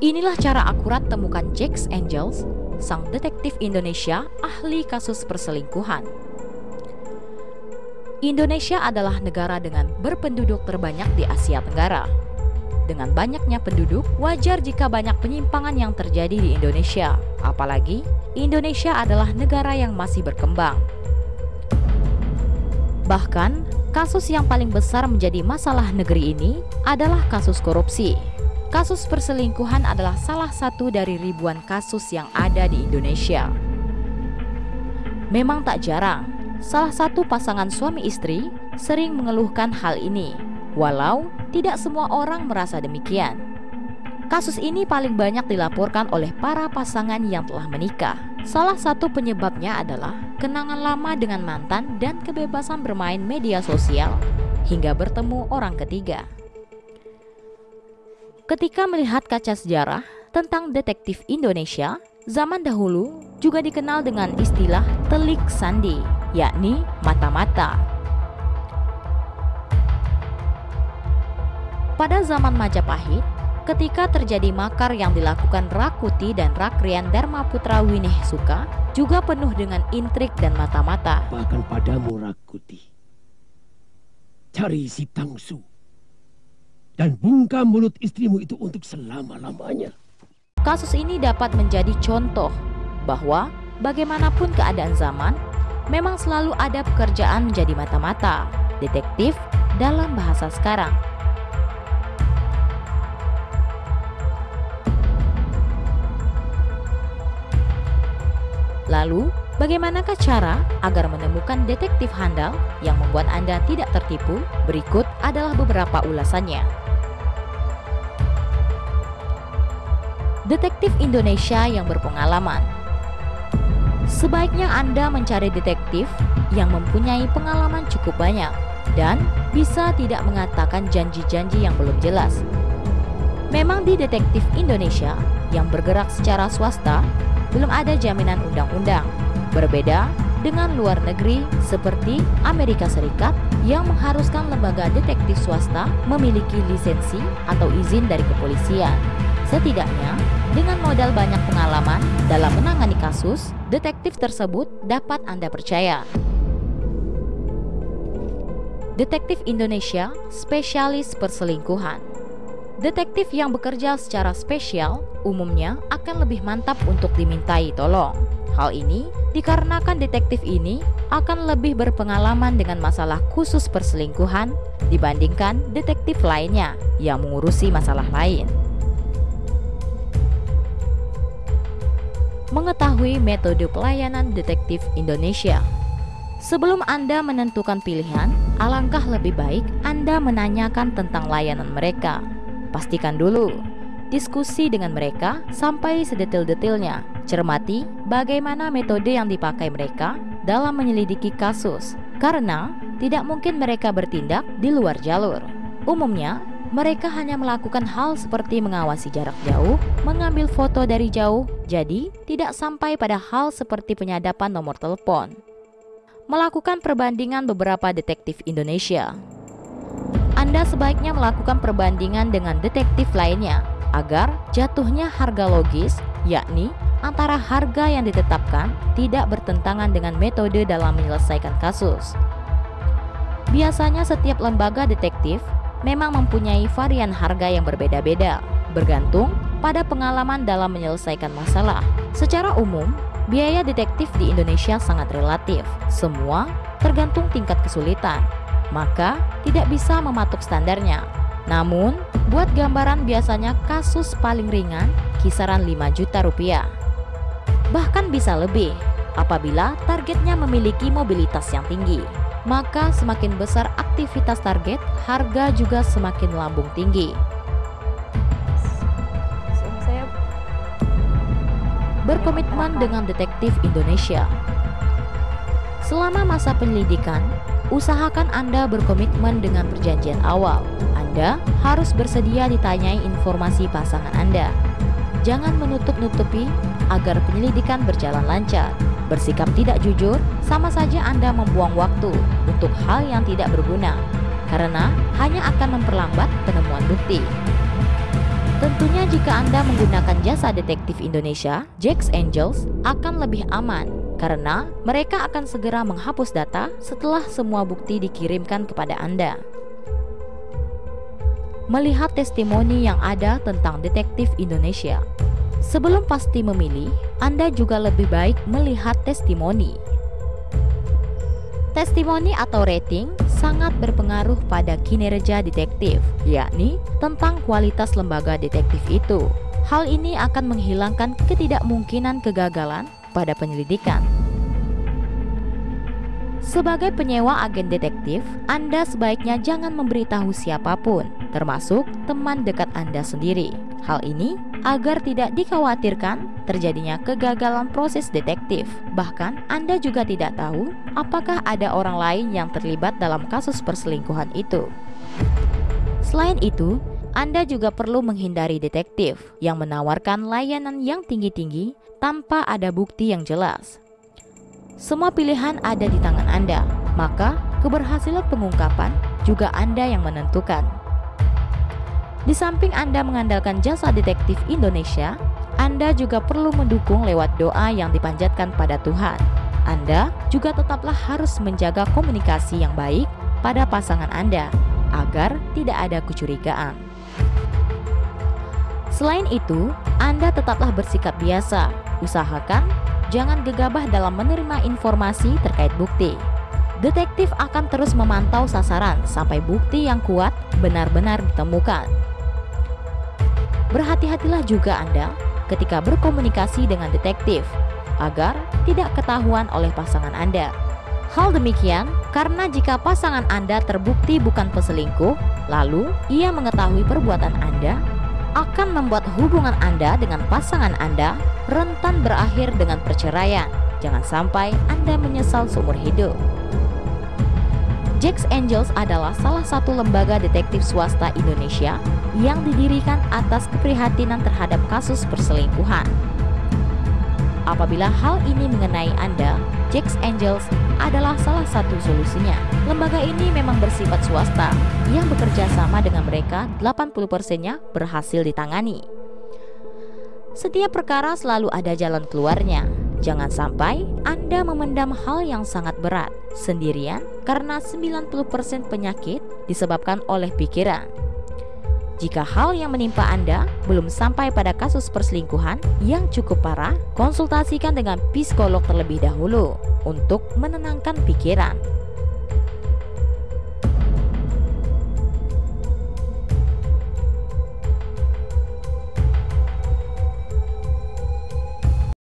Inilah cara akurat temukan Jax Angels, sang detektif Indonesia ahli kasus perselingkuhan. Indonesia adalah negara dengan berpenduduk terbanyak di Asia Tenggara. Dengan banyaknya penduduk, wajar jika banyak penyimpangan yang terjadi di Indonesia. Apalagi, Indonesia adalah negara yang masih berkembang. Bahkan, kasus yang paling besar menjadi masalah negeri ini adalah kasus korupsi. Kasus perselingkuhan adalah salah satu dari ribuan kasus yang ada di Indonesia. Memang tak jarang, Salah satu pasangan suami istri sering mengeluhkan hal ini, walau tidak semua orang merasa demikian. Kasus ini paling banyak dilaporkan oleh para pasangan yang telah menikah. Salah satu penyebabnya adalah kenangan lama dengan mantan dan kebebasan bermain media sosial hingga bertemu orang ketiga. Ketika melihat kaca sejarah tentang detektif Indonesia, zaman dahulu juga dikenal dengan istilah telik sandi yakni mata-mata. Pada zaman Majapahit, ketika terjadi makar yang dilakukan Rakuti dan Rakrian Dharma Putra Winih Suka, juga penuh dengan intrik dan mata-mata. Bahkan padamu Rakuti, cari si Tangsu dan bungkam mulut istrimu itu untuk selama-lamanya. Kasus ini dapat menjadi contoh bahwa bagaimanapun keadaan zaman, memang selalu ada pekerjaan menjadi mata-mata, detektif dalam bahasa sekarang. Lalu, bagaimanakah cara agar menemukan detektif handal yang membuat Anda tidak tertipu? Berikut adalah beberapa ulasannya. Detektif Indonesia yang berpengalaman Sebaiknya Anda mencari detektif yang mempunyai pengalaman cukup banyak dan bisa tidak mengatakan janji-janji yang belum jelas. Memang di detektif Indonesia yang bergerak secara swasta belum ada jaminan undang-undang. Berbeda dengan luar negeri seperti Amerika Serikat yang mengharuskan lembaga detektif swasta memiliki lisensi atau izin dari kepolisian. Setidaknya, dengan modal banyak pengalaman dalam menangani kasus, detektif tersebut dapat Anda percaya. Detektif Indonesia spesialis perselingkuhan. Detektif yang bekerja secara spesial umumnya akan lebih mantap untuk dimintai tolong. Hal ini dikarenakan detektif ini akan lebih berpengalaman dengan masalah khusus perselingkuhan dibandingkan detektif lainnya yang mengurusi masalah lain. Mengetahui metode pelayanan detektif Indonesia. Sebelum Anda menentukan pilihan, alangkah lebih baik Anda menanyakan tentang layanan mereka. Pastikan dulu diskusi dengan mereka sampai sedetil-detilnya. Cermati bagaimana metode yang dipakai mereka dalam menyelidiki kasus, karena tidak mungkin mereka bertindak di luar jalur. Umumnya, mereka hanya melakukan hal seperti mengawasi jarak jauh, mengambil foto dari jauh, jadi tidak sampai pada hal seperti penyadapan nomor telepon. Melakukan perbandingan beberapa detektif Indonesia. Anda sebaiknya melakukan perbandingan dengan detektif lainnya agar jatuhnya harga logis, yakni antara harga yang ditetapkan tidak bertentangan dengan metode dalam menyelesaikan kasus. Biasanya setiap lembaga detektif memang mempunyai varian harga yang berbeda-beda, bergantung pada pengalaman dalam menyelesaikan masalah. Secara umum, biaya detektif di Indonesia sangat relatif. Semua tergantung tingkat kesulitan, maka tidak bisa mematuk standarnya. Namun, buat gambaran biasanya kasus paling ringan kisaran 5 juta rupiah. Bahkan bisa lebih apabila targetnya memiliki mobilitas yang tinggi maka semakin besar aktivitas target, harga juga semakin lambung tinggi. Berkomitmen dengan detektif Indonesia. Selama masa penyelidikan, usahakan Anda berkomitmen dengan perjanjian awal. Anda harus bersedia ditanyai informasi pasangan Anda. Jangan menutup-nutupi agar penyelidikan berjalan lancar. Bersikap tidak jujur sama saja Anda membuang waktu untuk hal yang tidak berguna, karena hanya akan memperlambat penemuan bukti. Tentunya jika Anda menggunakan jasa detektif Indonesia, Jax Angels akan lebih aman karena mereka akan segera menghapus data setelah semua bukti dikirimkan kepada Anda. Melihat testimoni yang ada tentang detektif Indonesia, sebelum pasti memilih, Anda juga lebih baik melihat testimoni. Testimoni atau rating sangat berpengaruh pada kinerja detektif, yakni tentang kualitas lembaga detektif itu. Hal ini akan menghilangkan ketidakmungkinan kegagalan pada penyelidikan. Sebagai penyewa agen detektif, Anda sebaiknya jangan memberitahu siapa pun, termasuk teman dekat Anda sendiri. Hal ini agar tidak dikhawatirkan terjadinya kegagalan proses detektif. Bahkan, Anda juga tidak tahu apakah ada orang lain yang terlibat dalam kasus perselingkuhan itu. Selain itu, Anda juga perlu menghindari detektif yang menawarkan layanan yang tinggi-tinggi tanpa ada bukti yang jelas. Semua pilihan ada di tangan Anda, maka keberhasilan pengungkapan juga Anda yang menentukan. Di samping Anda mengandalkan jasa detektif Indonesia, Anda juga perlu mendukung lewat doa yang dipanjatkan pada Tuhan. Anda juga tetaplah harus menjaga komunikasi yang baik pada pasangan Anda agar tidak ada kecurigaan. Selain itu, Anda tetaplah bersikap biasa. Usahakan jangan gegabah dalam menerima informasi terkait bukti. Detektif akan terus memantau sasaran sampai bukti yang kuat benar-benar ditemukan. Berhati-hatilah juga Anda ketika berkomunikasi dengan detektif agar tidak ketahuan oleh pasangan Anda. Hal demikian karena jika pasangan Anda terbukti bukan peselingkuh, lalu ia mengetahui perbuatan Anda, akan membuat hubungan Anda dengan pasangan Anda rentan berakhir dengan perceraian. Jangan sampai Anda menyesal seumur hidup. Jax Angels adalah salah satu lembaga detektif swasta Indonesia yang didirikan atas keprihatinan terhadap kasus perselingkuhan. Apabila hal ini mengenai Anda, Jax Angels adalah salah satu solusinya. Lembaga ini memang bersifat swasta yang bekerja sama dengan mereka 80%-nya berhasil ditangani. Setiap perkara selalu ada jalan keluarnya. Jangan sampai Anda memendam hal yang sangat berat sendirian karena 90% penyakit disebabkan oleh pikiran. Jika hal yang menimpa Anda belum sampai pada kasus perselingkuhan yang cukup parah, konsultasikan dengan psikolog terlebih dahulu untuk menenangkan pikiran.